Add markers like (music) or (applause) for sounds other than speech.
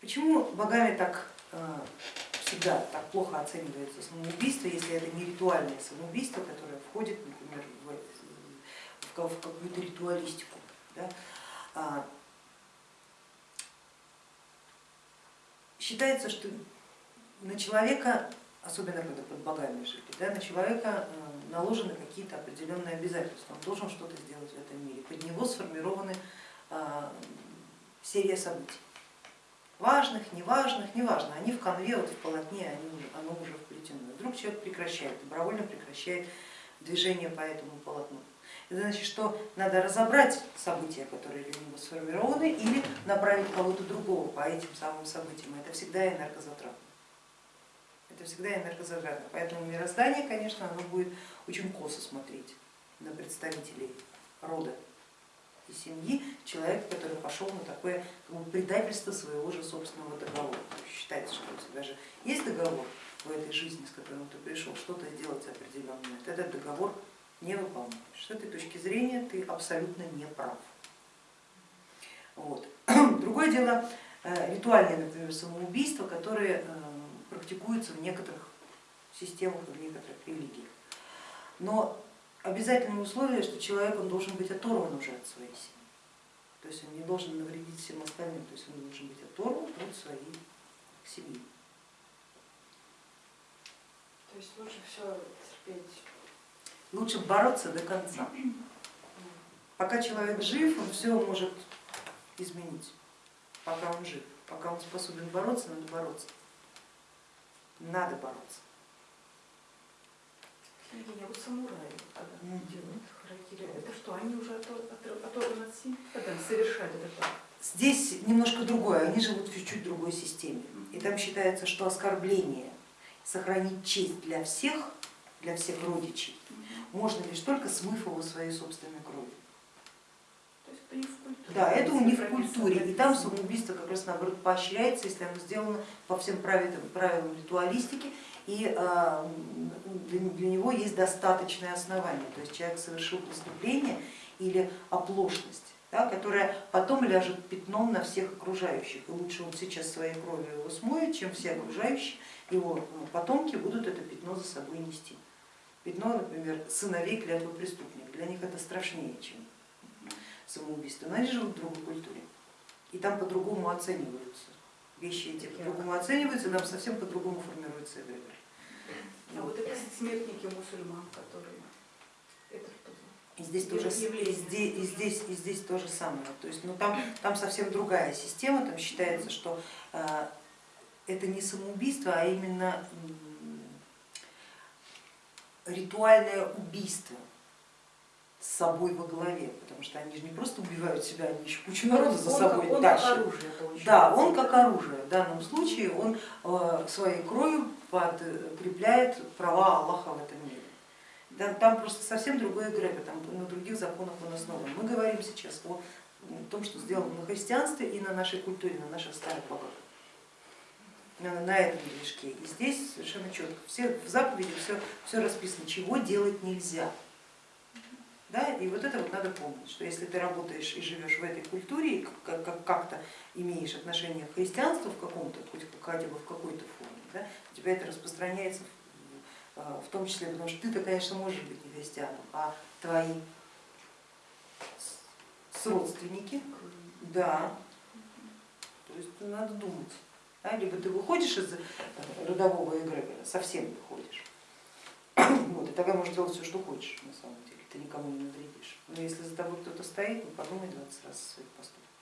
Почему богами так всегда так плохо оценивается самоубийство, если это не ритуальное самоубийство, которое входит, например, в, в какую-то ритуалистику. Да? А, считается, что на человека, особенно когда под богами жили, да, на человека э, наложены какие-то определенные обязательства, он должен что-то сделать в этом мире, под него сформированы а, серия событий важных, неважных, неважно, они в конве, вот в полотне, они, оно уже вплетено. Вдруг человек прекращает, добровольно прекращает движение по этому полотну. Это значит, что надо разобрать события, которые для него сформированы, или направить кого-то другого по этим самым событиям. Это всегда энергозатратно. Это всегда энергозатратно. Поэтому мироздание, конечно, оно будет очень косо смотреть на представителей рода семьи человека, который пошел на такое предательство своего же собственного договора. Считается, что у тебя же есть договор в этой жизни, с которым ты пришел, что-то сделать определенное, ты этот договор не выполняешь. С этой точки зрения ты абсолютно не прав. Вот. (clears throat) Другое дело э, ритуальные, например, самоубийства, которые э, практикуются в некоторых системах и в некоторых религиях. Но обязательное условие, что человек он должен быть оторван уже от своей семьи. То есть он не должен навредить всем остальным, то есть он должен быть оторван от своей семьи. То есть лучше все терпеть? Лучше бороться до конца. Пока человек жив, он все может изменить, пока он жив. Пока он способен бороться, надо бороться. Надо бороться. Евгения, вот самураи, когда делают харакири, это что, они уже оторваны от семьи, когда совершают это Здесь немножко другое, они живут в чуть-чуть другой системе. И там считается, что оскорбление, сохранить честь для всех, для всех родичей, можно лишь только смыв его своей собственной кровью. Не в культуре. Да, это у них в культуре. И там самоубийство как раз наоборот поощряется, если оно сделано по всем правилам, правилам ритуалистики и а, для него есть достаточное основание, то есть человек совершил преступление или оплошность, да, которая потом ляжет пятном на всех окружающих. И лучше он сейчас своей кровью его смоет, чем все окружающие его ну, потомки будут это пятно за собой нести. Пятно, например, сыновей клятвы преступника, для них это страшнее, чем самоубийство, но они живут в другой культуре, и там по-другому оцениваются вещи эти, по-другому оцениваются, нам совсем по-другому формируется эгрегор. А вот это смертники мусульман, которые это и здесь, тоже, и здесь, и, здесь, и здесь то же самое. То есть, ну, там, там совсем другая система, там считается, что э, это не самоубийство, а именно ритуальное убийство с собой во главе, потому что они же не просто убивают себя, они еще кучу народа за собой он тащат. Как оружие, да, он как оружие. В данном случае он э, своей кровью подкрепляет права Аллаха в этом мире. Там просто совсем другое эгрегор, там на других законах он основан. Мы говорим сейчас о том, что сделано на христианстве и на нашей культуре, на наших старых богах. На, на этом движке. И здесь совершенно четко, все, в заповеди все, все расписано, чего делать нельзя. Да? И вот это вот надо помнить, что если ты работаешь и живешь в этой культуре, и как-то имеешь отношение к христианству в каком-то, хоть хотя бы в какой-то форме, да, у тебя это распространяется в э, том числе, потому что ты-то, конечно, можешь быть не христианом, а твои родственники, да, то есть надо думать. Да? Либо ты выходишь из родового эгрегора, совсем выходишь, (coughs) вот, и тогда можешь делать все, что хочешь на самом деле, ты никому не навредишь. Но если за тобой кто-то стоит, ну подумай 20 раз о своих поступках.